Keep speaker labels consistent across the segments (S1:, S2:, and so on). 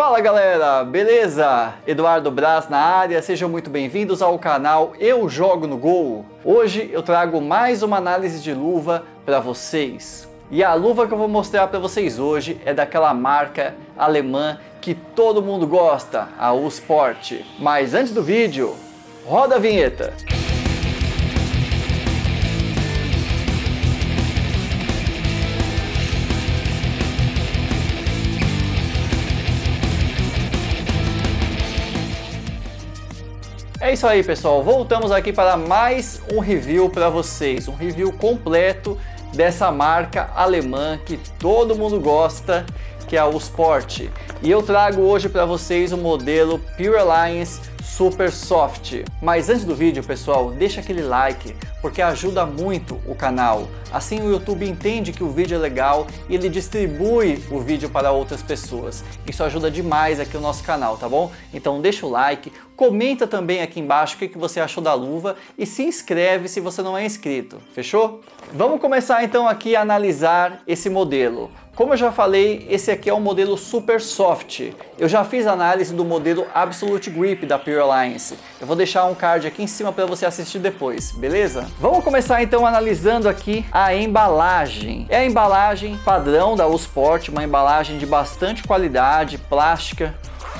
S1: Fala galera, beleza? Eduardo Braz na área, sejam muito bem-vindos ao canal Eu Jogo no Gol. Hoje eu trago mais uma análise de luva para vocês. E a luva que eu vou mostrar para vocês hoje é daquela marca alemã que todo mundo gosta, a U-Sport. Mas antes do vídeo, roda a vinheta! É isso aí pessoal, voltamos aqui para mais um review para vocês, um review completo dessa marca alemã que todo mundo gosta, que é a Sport. E eu trago hoje para vocês o modelo Pure Alliance Super Soft. Mas antes do vídeo pessoal, deixa aquele like, porque ajuda muito o canal. Assim o YouTube entende que o vídeo é legal e ele distribui o vídeo para outras pessoas. Isso ajuda demais aqui o nosso canal, tá bom? Então deixa o like, comenta também aqui embaixo o que você achou da luva e se inscreve se você não é inscrito, fechou? Vamos começar então aqui a analisar esse modelo. Como eu já falei, esse aqui é o modelo Super Soft. Eu já fiz análise do modelo Absolute Grip da Pure Alliance. Eu vou deixar um card aqui em cima para você assistir depois, beleza? Vamos começar então analisando aqui a embalagem. É a embalagem padrão da Usport, uma embalagem de bastante qualidade, plástica,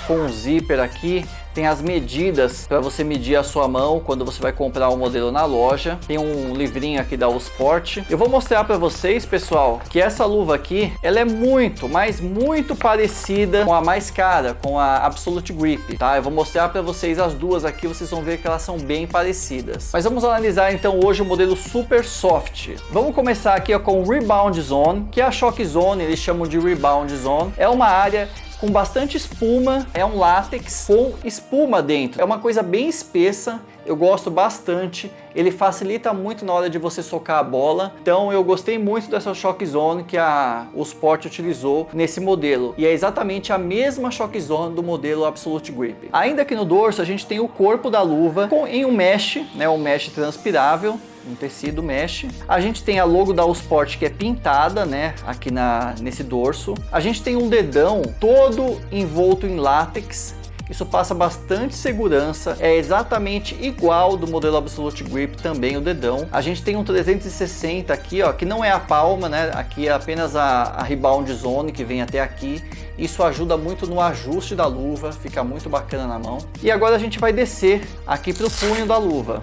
S1: com um zíper aqui, tem as medidas para você medir a sua mão quando você vai comprar o um modelo na loja. Tem um livrinho aqui da Usport. Eu vou mostrar para vocês, pessoal, que essa luva aqui, ela é muito, mas muito parecida com a mais cara, com a Absolute Grip, tá? Eu vou mostrar para vocês as duas aqui, vocês vão ver que elas são bem parecidas. Mas vamos analisar então hoje o modelo Super Soft. Vamos começar aqui ó, com o Rebound Zone, que é a Shock Zone, eles chamam de Rebound Zone. É uma área com bastante espuma, é um látex com espuma dentro. É uma coisa bem espessa, eu gosto bastante, ele facilita muito na hora de você socar a bola, então eu gostei muito dessa Shock Zone que a, o Sport utilizou nesse modelo, e é exatamente a mesma Shock Zone do modelo Absolute Grip. Ainda que no dorso a gente tem o corpo da luva com, em um mesh, né, um mesh transpirável, um tecido mesh. A gente tem a logo da Usport que é pintada, né, aqui na, nesse dorso. A gente tem um dedão todo envolto em látex, isso passa bastante segurança, é exatamente igual do modelo Absolute Grip também o dedão. A gente tem um 360 aqui, ó, que não é a palma, né? Aqui é apenas a, a rebound zone que vem até aqui. Isso ajuda muito no ajuste da luva, fica muito bacana na mão. E agora a gente vai descer aqui para o punho da luva.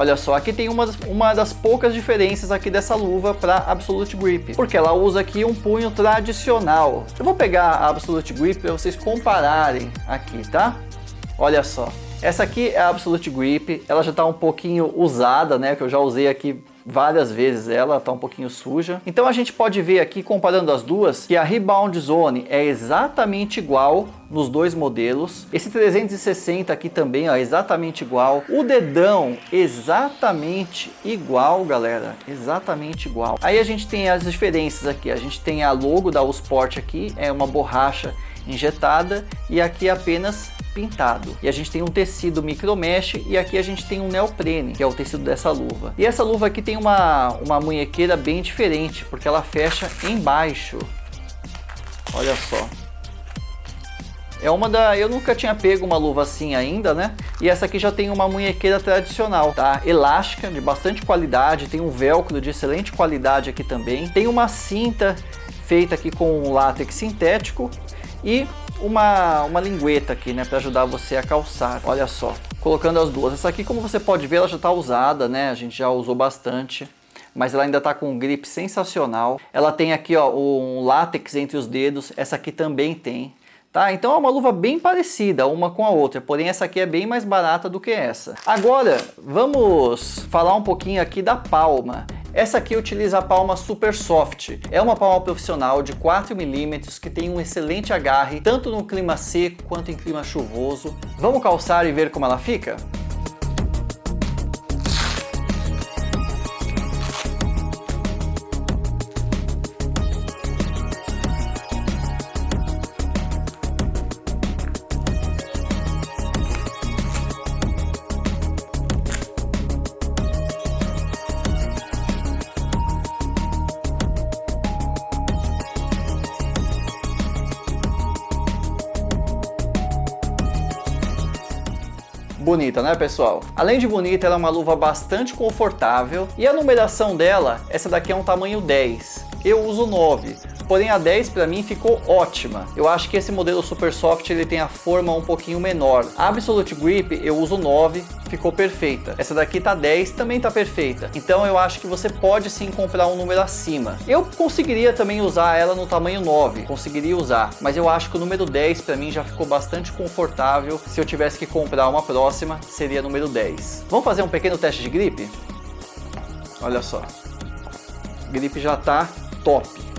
S1: Olha só, aqui tem uma, uma das poucas diferenças aqui dessa luva para Absolute Grip, porque ela usa aqui um punho tradicional. Eu vou pegar a Absolute Grip para vocês compararem aqui, tá? Olha só, essa aqui é a Absolute Grip, ela já está um pouquinho usada, né, que eu já usei aqui várias vezes ela está um pouquinho suja. Então a gente pode ver aqui, comparando as duas, que a Rebound Zone é exatamente igual nos dois modelos. Esse 360 aqui também, ó, exatamente igual. O dedão, exatamente igual, galera. Exatamente igual. Aí a gente tem as diferenças aqui. A gente tem a logo da Usport aqui, é uma borracha injetada e aqui apenas pintado. E a gente tem um tecido micro mesh e aqui a gente tem um neoprene, que é o tecido dessa luva. E essa luva aqui tem uma, uma munhequeira bem diferente, porque ela fecha embaixo. Olha só. É uma da... Eu nunca tinha pego uma luva assim ainda, né? E essa aqui já tem uma munhequeira tradicional, tá? Elástica, de bastante qualidade, tem um velcro de excelente qualidade aqui também. Tem uma cinta feita aqui com um látex sintético e uma, uma lingueta aqui, né, para ajudar você a calçar. Olha só, colocando as duas. Essa aqui, como você pode ver, ela já está usada, né? A gente já usou bastante mas ela ainda está com um grip sensacional. Ela tem aqui ó, um látex entre os dedos, essa aqui também tem. Tá? Então é uma luva bem parecida uma com a outra, porém essa aqui é bem mais barata do que essa. Agora vamos falar um pouquinho aqui da palma. Essa aqui utiliza a palma Super Soft. É uma palma profissional de 4 milímetros que tem um excelente agarre, tanto no clima seco quanto em clima chuvoso. Vamos calçar e ver como ela fica? Bonita, né pessoal? Além de bonita, ela é uma luva bastante confortável e a numeração dela, essa daqui é um tamanho 10. Eu uso 9, porém a 10 para mim ficou ótima. Eu acho que esse modelo Super Soft ele tem a forma um pouquinho menor. A Absolute Grip eu uso 9, ficou perfeita. Essa daqui tá 10, também tá perfeita. Então eu acho que você pode sim comprar um número acima. Eu conseguiria também usar ela no tamanho 9, conseguiria usar, mas eu acho que o número 10 para mim já ficou bastante confortável. Se eu tivesse que comprar uma próxima, seria número 10. Vamos fazer um pequeno teste de gripe? Olha só. Gripe já tá top.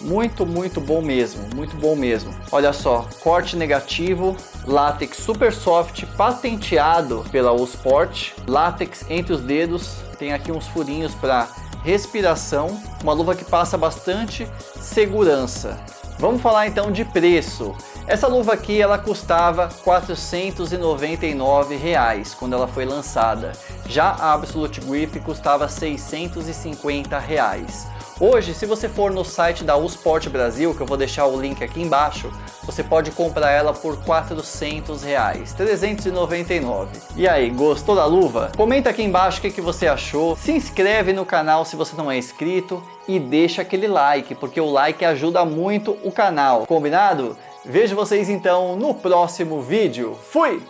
S1: Muito, muito bom mesmo, muito bom mesmo. Olha só, corte negativo, látex super soft, patenteado pela Usport, látex entre os dedos, tem aqui uns furinhos para respiração, uma luva que passa bastante segurança. Vamos falar então de preço. Essa luva aqui ela custava 499 reais quando ela foi lançada. Já a Absolute Grip custava 650 reais. Hoje, se você for no site da Usport Brasil, que eu vou deixar o link aqui embaixo, você pode comprar ela por 400 reais, 399. E aí, gostou da luva? Comenta aqui embaixo o que, que você achou, se inscreve no canal se você não é inscrito e deixa aquele like, porque o like ajuda muito o canal, combinado? Vejo vocês então no próximo vídeo. Fui!